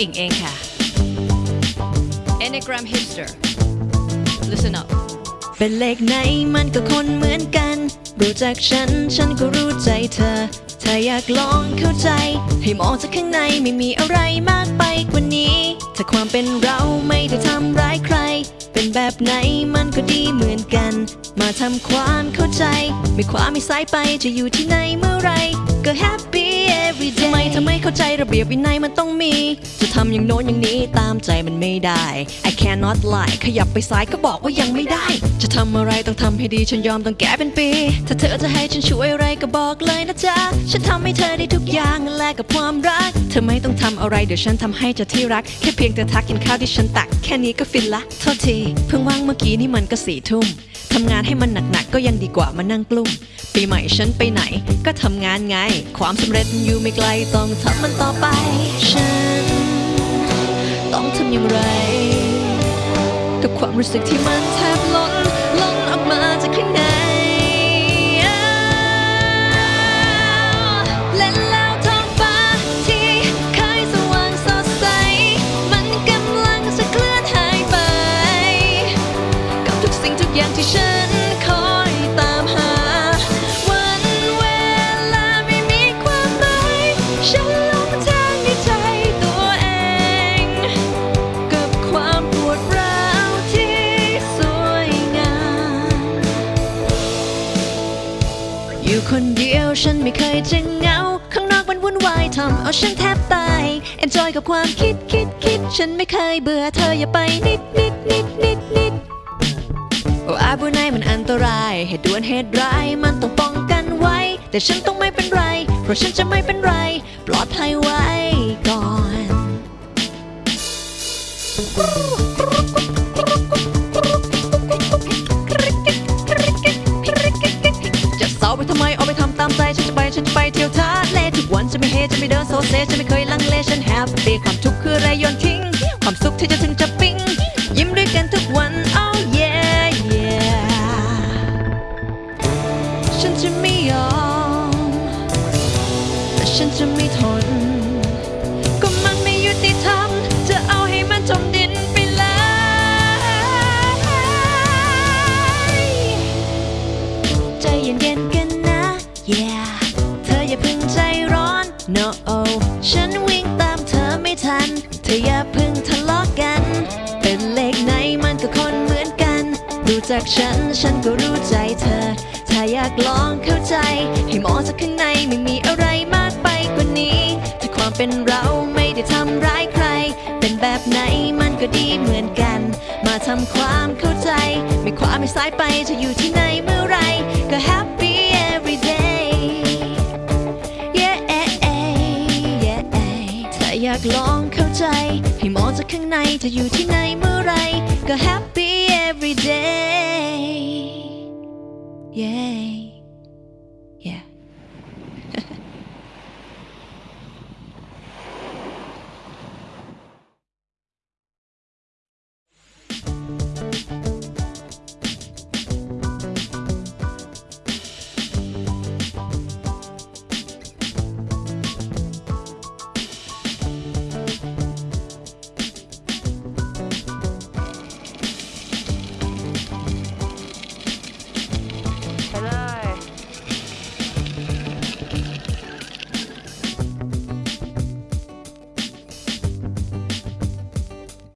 อิงเองค่ะ Enneagram Hipster Listen up เป็นเลขไหนมันก็คนเหมือนกัน รู้จักฉัน ฉันก็รู้ใจเธอ ถ้าอยากลองเข้าใจ ให้มองจากข้างในไม่มีอะไรมากไปกว่านี้ ถ้าความเป็นเราไม่ได้ทำร้ายใคร เป็นแบบไหนมันก็ดีเหมือนกัน มาทำความเข้าใจ ไม่ขวาไม่ซ้ายไปจะอยู่ที่ไหนเมื่อไรก็ happy every day มทำไม่เข้าใจระเบียบวินัยมันต้องมี จะทำอย่างโน้นอย่างนี้ตามใจมันไม่ได้ I cannot lie ขยับไปซ้ายก็บอกว่ายังไม่ได้ จะทำอะไรต้องทำให้ดีฉันยอมต้องแก้เป็นปี ถ้าเธอจะให้ฉันช่วยอะไรก็บอกเลยนะจ๊ะ ฉันทำให้เธอได้ทุกอย่างแลกกับความรัก เธอไม่ต้องทำอะไรเดี๋ยวฉันทำให้จะที่รัก แค่เพียงเธอทักกินข้าวที่ฉันตัก แค่นี้ก็ฟินละโทษทีเพิ่งว่างเมื่อกี้นี่มันก็สี่ทุ่มทำงานให้มันหนักๆก็ยังดีกว่ามานั่งกลุ้มปีใหม่ฉันไปไหน ก็ทำงานไง ความสำเร็จอยู่ไม่ไกลต้องทำมันต่อไป ฉัน ต้องทำอย่างไร กับความรู้สึกที่มันแทบล้ เดียวฉันไม่เคยจะเหงา ข้างนอกมันวุ่นวายทำเอาฉันแทบตาย enjoy กับความคิดคิดคิด ฉันไม่เคยเบื่อเธออย่าไปนิดนิดนิดนิดนิดโอ้อาบุไนมันอันตราย เหตุด่วนเหตุร้ายมันต้องป้องกันไว้ แต่ฉันต้องไม่เป็นไร เพราะฉันจะไม่เป็นไร ปลอดภัยไว้ก่อน จะไม่เฮจะไม่เดินโซเซฉันไม่เคยลังเลฉันแฮปปี้ความทุกข์คือไรโยนทิ้ง ความสุขที่จะถึงจะปิ๊ง ยิ้มด้วยกันทุกวัน oh yeah yeah ฉันจะไม่ยอมแต่ฉันจะไม่ทน ฉันวิ่งตามเธอไม่ทัน เธออย่าเพิ่งทะเลาะกัน เป็นเลขไหนมันก็คนเหมือนกันรู้จักฉันฉันก็รู้ใจเธอ ถ้าอยากลองเข้าใจ ให้มองจากข้างในไม่มีอะไรมากไปกว่านี้ถ้าความเป็นเราไม่ได้ทำร้ายใคร เป็นแบบไหนมันก็ดีเหมือนกัน มาทำความเข้าใจ ไม่ขวาไม่ซ้ายไปจะอยู่ที่ไหนเมื่อไรก็ happy every ากลองเข้าใจ ให้มองจากข้างในเธออยู่ที่ไหนเมื่อไร ก็ happy every day yeah